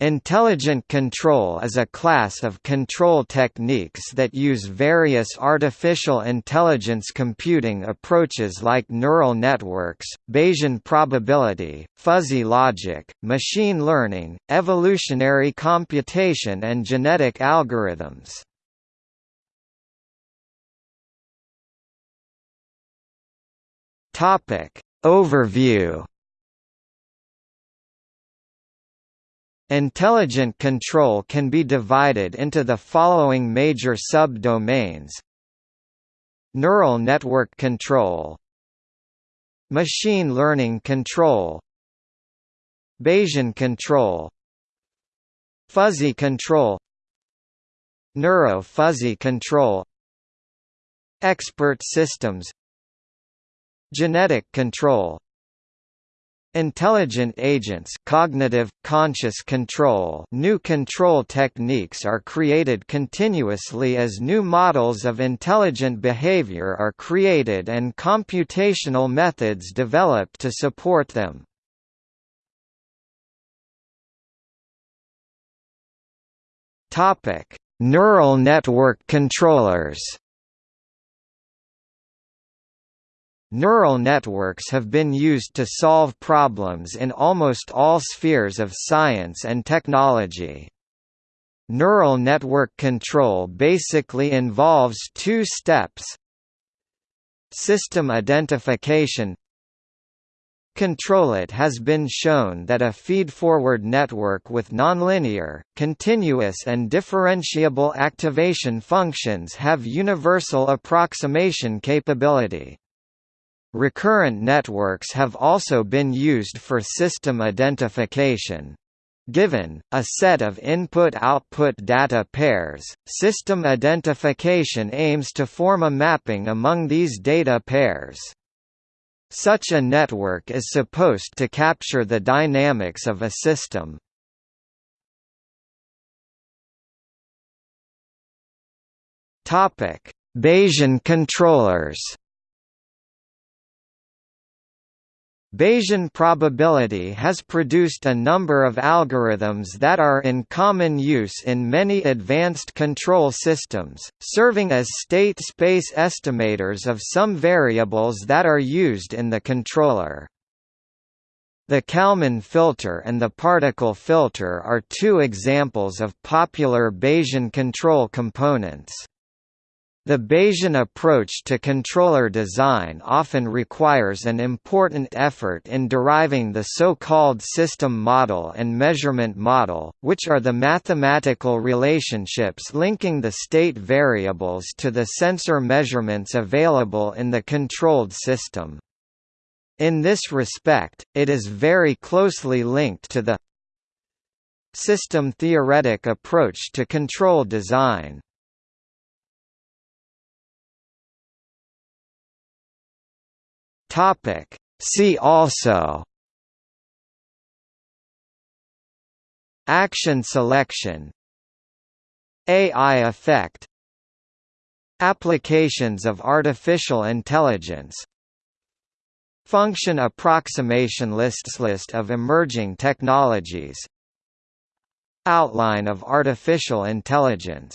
Intelligent control is a class of control techniques that use various artificial intelligence computing approaches like neural networks, Bayesian probability, fuzzy logic, machine learning, evolutionary computation and genetic algorithms. Overview Intelligent control can be divided into the following major subdomains: Neural network control Machine learning control Bayesian control Fuzzy control Neuro-fuzzy control Expert systems Genetic control Intelligent agents cognitive, conscious control new control techniques are created continuously as new models of intelligent behavior are created and computational methods developed to support them. Neural network controllers Neural networks have been used to solve problems in almost all spheres of science and technology. Neural network control basically involves two steps System identification Control It has been shown that a feed-forward network with nonlinear, continuous and differentiable activation functions have universal approximation capability. Recurrent networks have also been used for system identification. Given, a set of input-output data pairs, system identification aims to form a mapping among these data pairs. Such a network is supposed to capture the dynamics of a system. Bayesian controllers Bayesian probability has produced a number of algorithms that are in common use in many advanced control systems, serving as state space estimators of some variables that are used in the controller. The Kalman filter and the particle filter are two examples of popular Bayesian control components. The Bayesian approach to controller design often requires an important effort in deriving the so-called system model and measurement model, which are the mathematical relationships linking the state variables to the sensor measurements available in the controlled system. In this respect, it is very closely linked to the system theoretic approach to control design. Topic. See also Action selection AI effect Applications of artificial intelligence Function approximation lists List of emerging technologies Outline of artificial intelligence